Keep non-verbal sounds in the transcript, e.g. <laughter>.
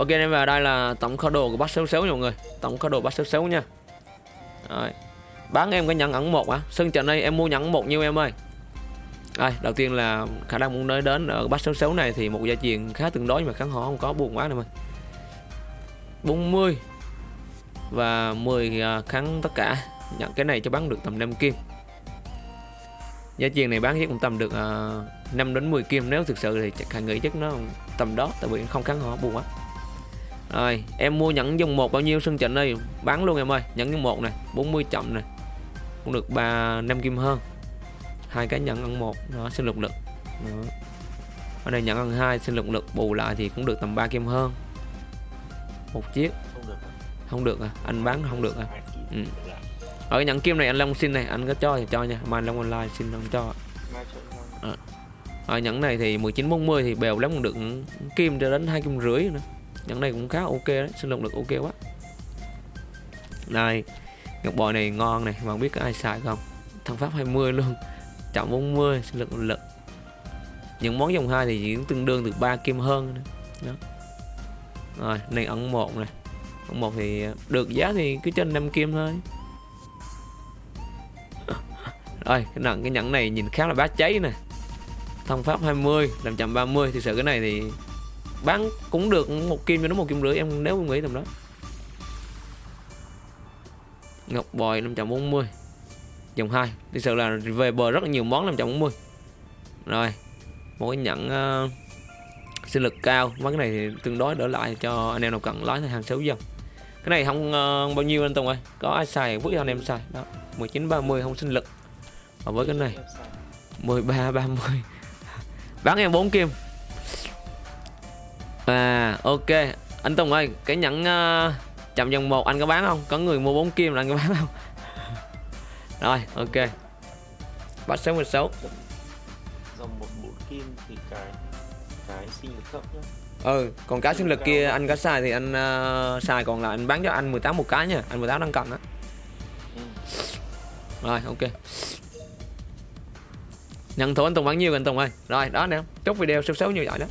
Ok em vào đây là tổng kho đồ của bác xấu xấu nha mọi người. Tổng kho đồ bác xấu xấu nha. Rồi. Bán em cái nhẫn ẩn một á Sân trận đây em mua nhẫn một nhiêu em ơi? Đây đầu tiên là khả năng muốn nói đến ở bác xấu xấu này thì một gia truyền khá tương đối nhưng mà kháng họ không có buồn quá nè ơi. 40 Và 10 ờ, kháng tất cả. Nhận cái này cho bán được tầm 5 kim. Giá truyền này bán chắc cũng tầm được ờ, uh, 5 đến 10 kim. Nếu thực sự thì chắc nghĩ chắc nó tầm đó Tại vì không kháng họ buồn quá rồi em mua nhẫn dùng một bao nhiêu? Sân trận đây bán luôn em ơi. Nhẫn dùng một này 40 chậm này cũng được ba năm kim hơn. Hai cái nhẫn ăn một nó sinh lực lực. Đó. ở đây nhẫn ăn hai sinh lực lực. Bù lại thì cũng được tầm 3 kim hơn. Một chiếc. Không được không được à anh bán không được à Ừ. ở cái nhẫn kim này anh Long xin này anh có cho thì cho nha. Mai Long online xin không cho. Nhau ở nhẫn này thì 1940 thì bèo lắm cũng được kim cho đến hai kim rưỡi nữa nhẫn này cũng khá ok đấy sinh lực lực ok quá. Đây, ngọc bội này ngon này mà không biết có ai xài không? Thằng pháp 20 luôn, <laughs> chậm 40 sinh lực lực những món dòng hai thì chỉ tương đương từ 3 kim hơn nữa. đó. Rồi, này ẩn một này. Ẩn một thì được giá thì cứ trên 5 kim thôi. <laughs> Rồi, cái nặng, cái nhẫn này nhìn khá là bá cháy nè. Thông pháp 20 làm chậm 30 thì sự cái này thì bán cũng được một kim cho nó một kim rưỡi em nếu em nghĩ tầm đó. Ngọc bòi 540 dòng 2 thực sự là về bờ rất là nhiều món 540 rồi một cái nhận uh, ờ, sinh lực cao. Mấy cái này thì tương đối đỡ lại cho anh em nào cần lái hàng xấu dòng cái này không uh, bao nhiêu anh Tùng ơi? Có ai xài vứt cho anh em xài. Đó 19 30 không sinh lực. Và với cái này 13 30 bán em 4 kim à ok. Anh Tùng ơi cái nhẫn uh, chậm dòng một anh có bán không? Có người mua 4 kim là anh có bán không? <laughs> Rồi ok. Bắt 66 dòng một bốn kim thì cái cái sinh lực thấp nhá. Ừ còn cái sinh lực kia anh có xài thì anh uh, xài còn lại anh bán cho anh 18 một cái nha. Anh 18 đang cần á. Ừ. rồi ok. Nhận thua anh Tùng bán nhiêu anh Tùng ơi? Rồi đó nè. Chốt video số 6 như vậy đó